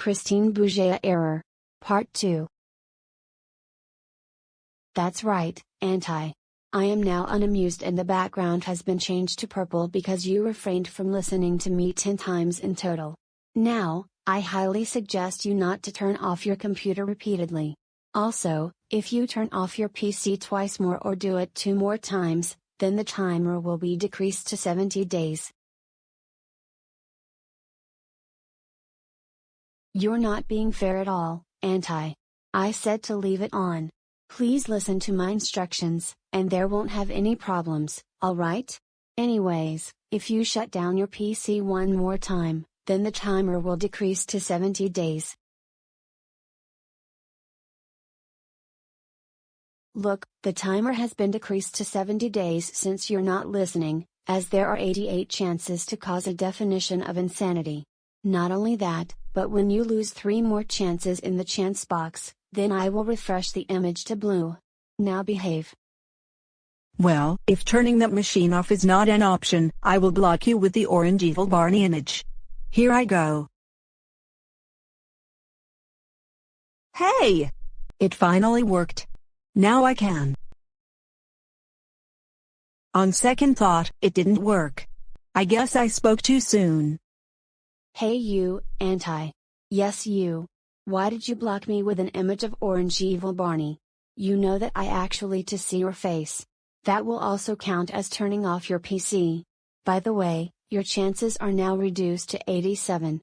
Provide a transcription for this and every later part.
Christine Bouget error. Part 2. That's right, Anti. I am now unamused and the background has been changed to purple because you refrained from listening to me 10 times in total. Now, I highly suggest you not to turn off your computer repeatedly. Also, if you turn off your PC twice more or do it two more times, then the timer will be decreased to 70 days. You're not being fair at all, Anti. I said to leave it on. Please listen to my instructions, and there won't have any problems, alright? Anyways, if you shut down your PC one more time, then the timer will decrease to 70 days. Look, the timer has been decreased to 70 days since you're not listening, as there are 88 chances to cause a definition of insanity. Not only that, but when you lose 3 more chances in the chance box, then I will refresh the image to blue. Now behave. Well, if turning that machine off is not an option, I will block you with the orange evil Barney image. Here I go. Hey! It finally worked. Now I can. On second thought, it didn't work. I guess I spoke too soon. Hey you, Anti. Yes you. Why did you block me with an image of orange evil Barney? You know that I actually to see your face. That will also count as turning off your PC. By the way, your chances are now reduced to 87.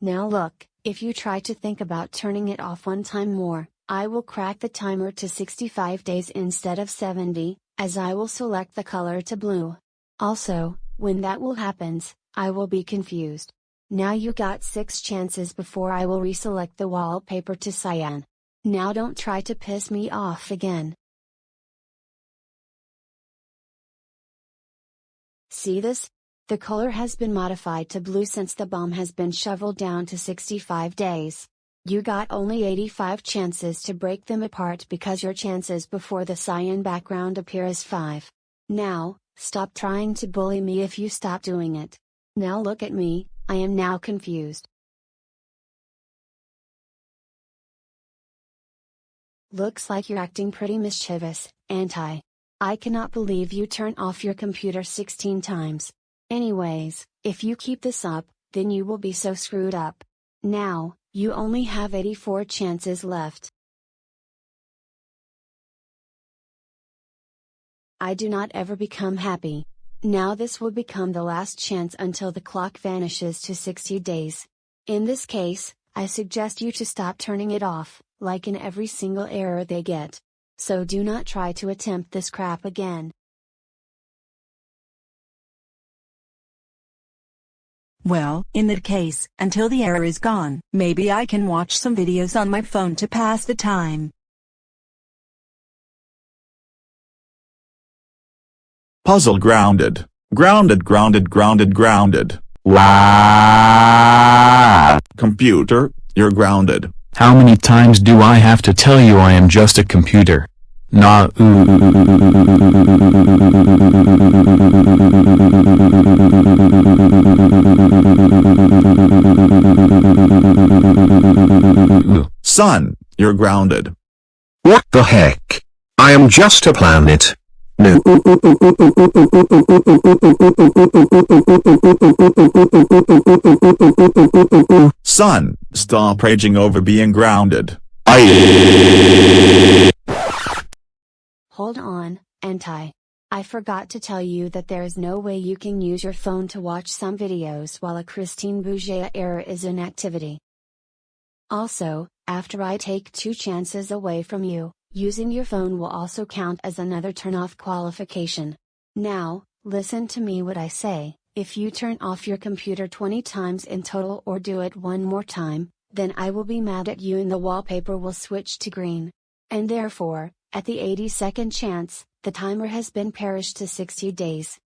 Now look, if you try to think about turning it off one time more, I will crack the timer to 65 days instead of 70, as I will select the color to blue. Also, when that will happens, I will be confused. Now you got 6 chances before I will reselect the wallpaper to cyan. Now don't try to piss me off again. See this? The color has been modified to blue since the bomb has been shoveled down to 65 days. You got only 85 chances to break them apart because your chances before the cyan background appear as 5. Now, stop trying to bully me if you stop doing it. Now look at me, I am now confused. Looks like you're acting pretty mischievous, anti. I cannot believe you turn off your computer 16 times. Anyways, if you keep this up, then you will be so screwed up. Now, you only have 84 chances left. I do not ever become happy. Now this will become the last chance until the clock vanishes to 60 days. In this case, I suggest you to stop turning it off, like in every single error they get. So do not try to attempt this crap again. Well, in that case, until the error is gone, maybe I can watch some videos on my phone to pass the time. Puzzle grounded. Grounded, grounded, grounded, grounded. Wow. Computer, you're grounded. How many times do I have to tell you I am just a computer? Nah. Son, you're grounded. What the heck? I am just a planet. No. Son, stop raging over being grounded. I. Hold on, Anti. I forgot to tell you that there is no way you can use your phone to watch some videos while a Christine Bouget error is in activity. Also, after I take two chances away from you, using your phone will also count as another turn-off qualification. Now, listen to me what I say, if you turn off your computer 20 times in total or do it one more time, then I will be mad at you and the wallpaper will switch to green. And therefore, at the 82nd chance, the timer has been perished to 60 days.